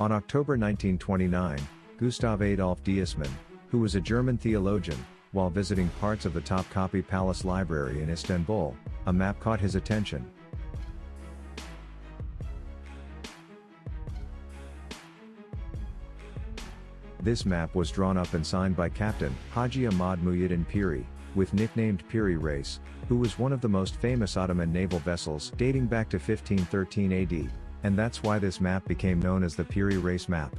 On October 1929, Gustav Adolf Deissmann, who was a German theologian, while visiting parts of the Topkapi Palace Library in Istanbul, a map caught his attention. This map was drawn up and signed by Captain Haji Ahmad Muhyiddin Piri, with nicknamed Piri Reis, who was one of the most famous Ottoman naval vessels dating back to 1513 AD, and that's why this map became known as the Piri Reis map.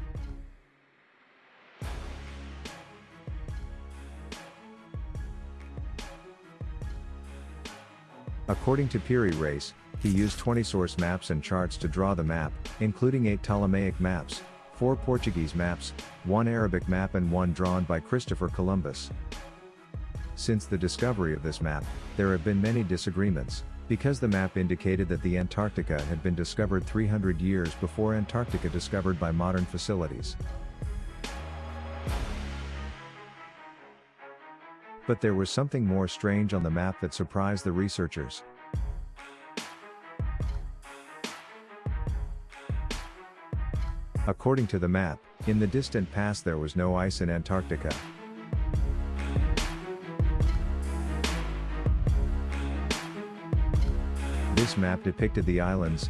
According to Piri Reis, he used 20 source maps and charts to draw the map, including 8 Ptolemaic maps, 4 Portuguese maps, 1 Arabic map and one drawn by Christopher Columbus. Since the discovery of this map, there have been many disagreements, because the map indicated that the Antarctica had been discovered 300 years before Antarctica discovered by modern facilities. But there was something more strange on the map that surprised the researchers. According to the map, in the distant past there was no ice in Antarctica. This map depicted the islands,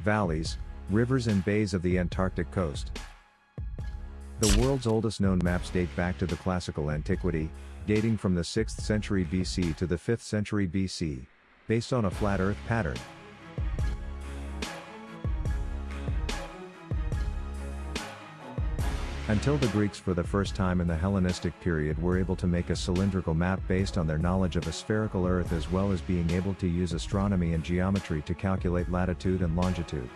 valleys, rivers and bays of the Antarctic coast. The world's oldest known maps date back to the classical antiquity, dating from the 6th century BC to the 5th century BC, based on a flat earth pattern. Until the Greeks for the first time in the Hellenistic period were able to make a cylindrical map based on their knowledge of a spherical Earth as well as being able to use astronomy and geometry to calculate latitude and longitude.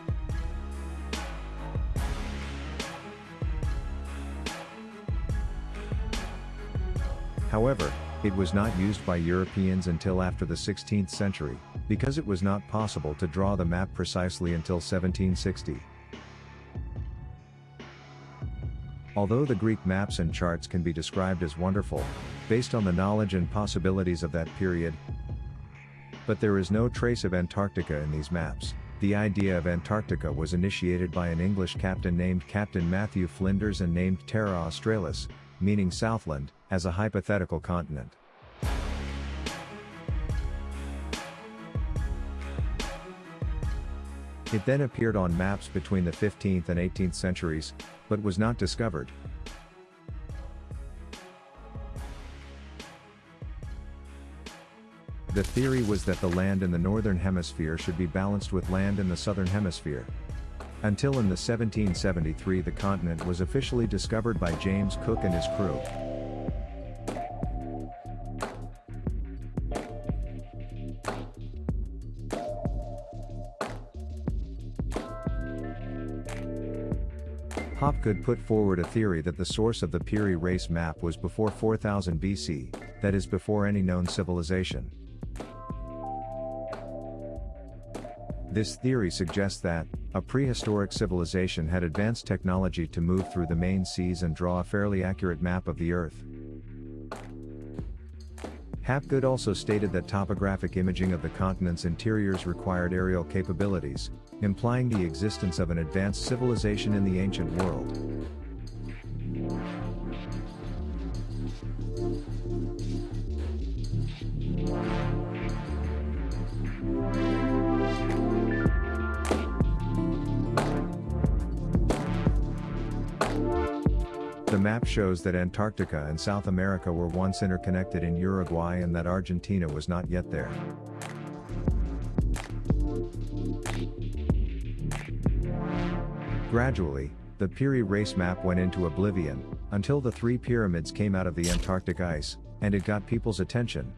However, it was not used by Europeans until after the 16th century, because it was not possible to draw the map precisely until 1760. Although the Greek maps and charts can be described as wonderful, based on the knowledge and possibilities of that period, but there is no trace of Antarctica in these maps. The idea of Antarctica was initiated by an English captain named Captain Matthew Flinders and named Terra Australis, meaning Southland, as a hypothetical continent. It then appeared on maps between the 15th and 18th centuries, but was not discovered. The theory was that the land in the northern hemisphere should be balanced with land in the southern hemisphere. Until in the 1773 the continent was officially discovered by James Cook and his crew. Hapgood put forward a theory that the source of the Piri Reis map was before 4000 BC, that is before any known civilization. This theory suggests that, a prehistoric civilization had advanced technology to move through the main seas and draw a fairly accurate map of the Earth. Hapgood also stated that topographic imaging of the continent's interiors required aerial capabilities, implying the existence of an advanced civilization in the ancient world. The map shows that Antarctica and South America were once interconnected in Uruguay and that Argentina was not yet there. Gradually, the Piri Reis map went into oblivion, until the three pyramids came out of the Antarctic ice, and it got people's attention.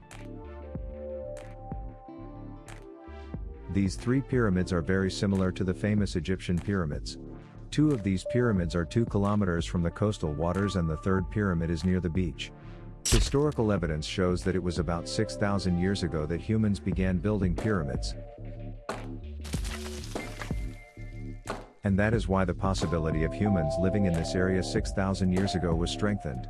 These three pyramids are very similar to the famous Egyptian pyramids. Two of these pyramids are 2 kilometers from the coastal waters and the third pyramid is near the beach. Historical evidence shows that it was about 6,000 years ago that humans began building pyramids. And that is why the possibility of humans living in this area 6,000 years ago was strengthened.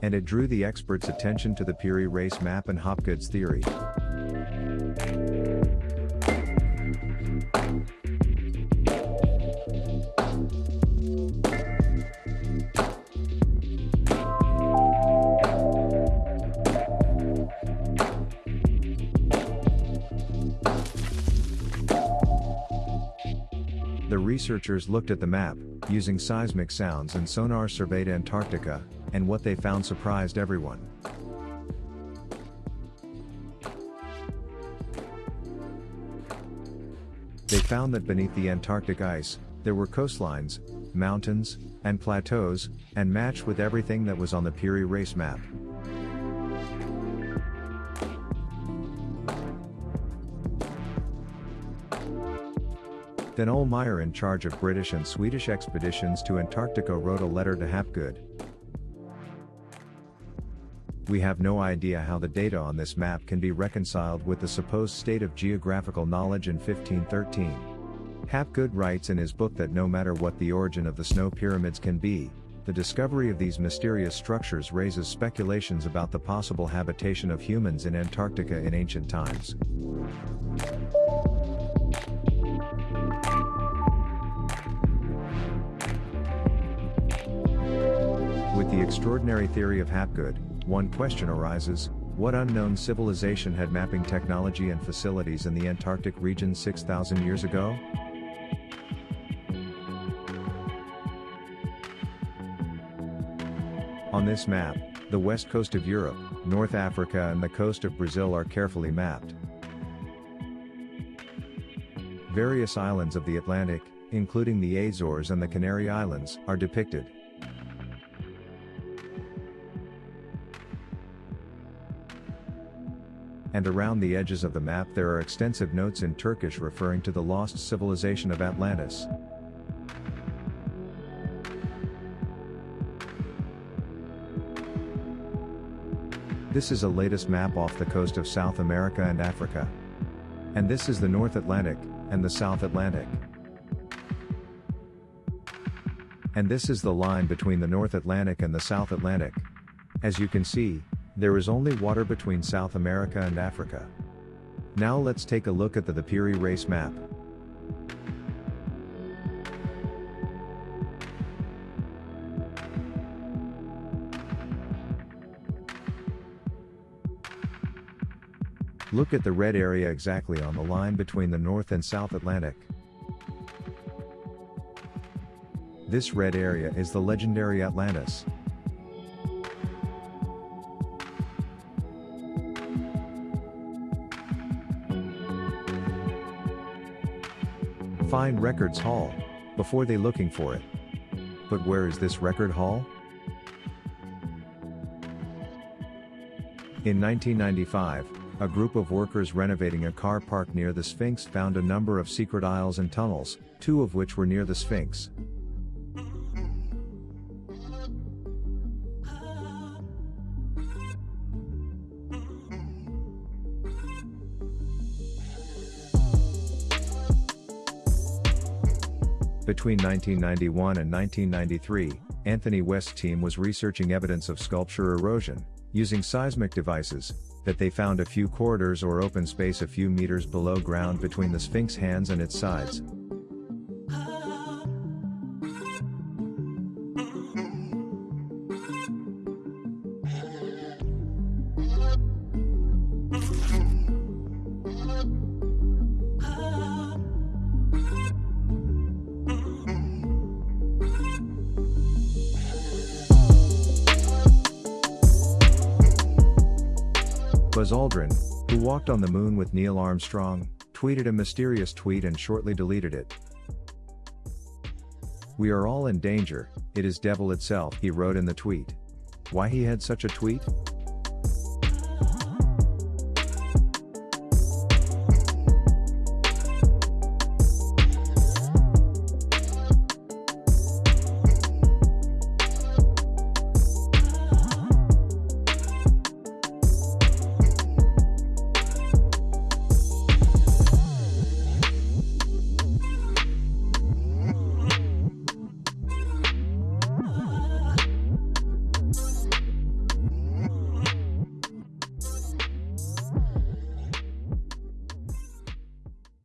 And it drew the experts' attention to the Piri Reis map and Hapgood's theory. The researchers looked at the map, using seismic sounds and sonar surveyed Antarctica, and what they found surprised everyone. They found that beneath the Antarctic ice, there were coastlines, mountains, and plateaus, and matched with everything that was on the Piri Reis map. Then Ohlmeyer in charge of British and Swedish expeditions to Antarctica wrote a letter to Hapgood. We have no idea how the data on this map can be reconciled with the supposed state of geographical knowledge in 1513. Hapgood writes in his book that no matter what the origin of the snow pyramids can be, the discovery of these mysterious structures raises speculations about the possible habitation of humans in Antarctica in ancient times. Extraordinary theory of Hapgood, one question arises, what unknown civilization had mapping technology and facilities in the Antarctic region 6,000 years ago? On this map, the west coast of Europe, North Africa and the coast of Brazil are carefully mapped. Various islands of the Atlantic, including the Azores and the Canary Islands, are depicted. And around the edges of the map there are extensive notes in Turkish referring to the lost civilization of Atlantis. This is a latest map off the coast of South America and Africa. And this is the North Atlantic, and the South Atlantic. And this is the line between the North Atlantic and the South Atlantic. As you can see, there is only water between South America and Africa. Now let's take a look at the, the Piri Reis map. Look at the red area exactly on the line between the North and South Atlantic. This red area is the legendary Atlantis. Find Records Hall, before they looking for it. But where is this record hall? In 1995, a group of workers renovating a car park near the Sphinx found a number of secret aisles and tunnels, two of which were near the Sphinx. Between 1991 and 1993, Anthony West's team was researching evidence of sculpture erosion, using seismic devices, that they found a few corridors or open space a few meters below ground between the Sphinx hands and its sides. Buzz Aldrin, who walked on the moon with Neil Armstrong, tweeted a mysterious tweet and shortly deleted it. We are all in danger, it is devil itself, he wrote in the tweet. Why he had such a tweet?